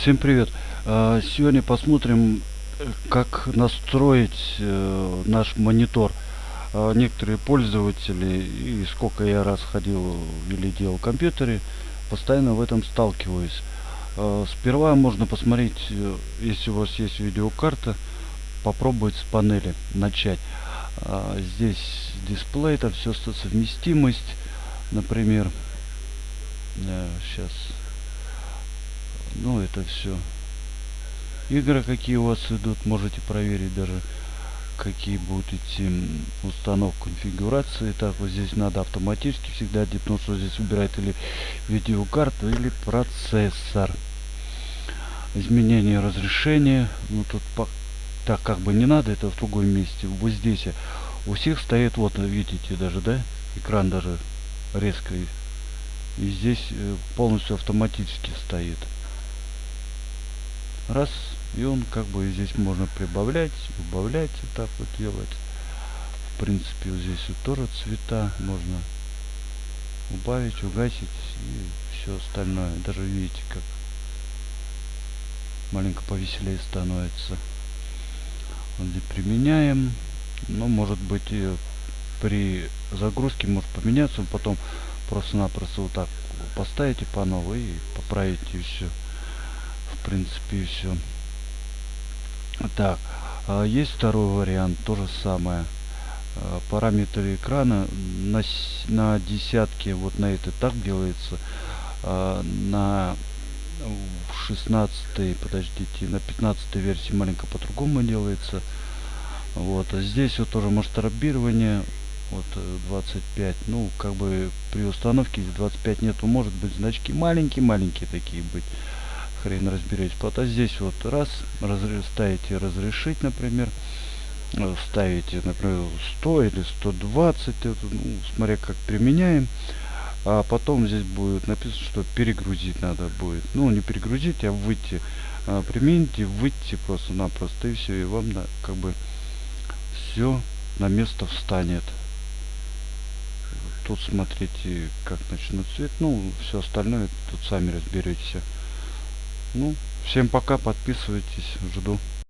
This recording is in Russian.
Всем привет! А, Сегодня посмотрим, э, как настроить э, наш монитор. А, Некоторые пользователи, и сколько я раз ходил или делал в компьютере, постоянно в этом сталкиваюсь. А, Сперва можно посмотреть, э, если у вас есть видеокарта, попробовать с панели начать. Здесь дисплей, там все совместимость, например. Сейчас ну это все игры какие у вас идут можете проверить даже какие будут идти установка конфигурации. Так вот здесь надо автоматически всегда потому что здесь выбирает или видеокарту или процессор. Изменение разрешения. Ну тут по так как бы не надо это в другом месте. Вот здесь у всех стоит вот видите даже да экран даже резко и здесь э, полностью автоматически стоит раз и он как бы здесь можно прибавлять убавлять вот так вот делать. В принципе вот здесь вот тоже цвета можно убавить угасить и все остальное. Даже видите как маленько повеселее становится. Вот здесь применяем но ну, может быть и при загрузке может поменяться. Потом просто-напросто вот так поставите по новой и поправите и все в принципе и все так а есть второй вариант то же самое. А, параметры экрана на на десятке вот на это так делается а, на 16 подождите на 15 версии маленько по-другому делается. Вот а здесь вот тоже масштабирование вот 25 ну как бы при установке 25 нету. Может быть значки маленькие маленькие такие быть хрен разберетесь. А здесь вот раз разрез, ставите разрешить, например, э, ставите, например, 100 или 120, это, ну, смотря как применяем. А потом здесь будет написано, что перегрузить надо будет. Ну, не перегрузить, а выйти. А, примените, выйти просто-напросто, и все, и вам на, как бы все на место встанет. Тут смотрите, как начнут цвет. Ну, все остальное тут сами разберетесь. Ну, всем пока, подписывайтесь, жду.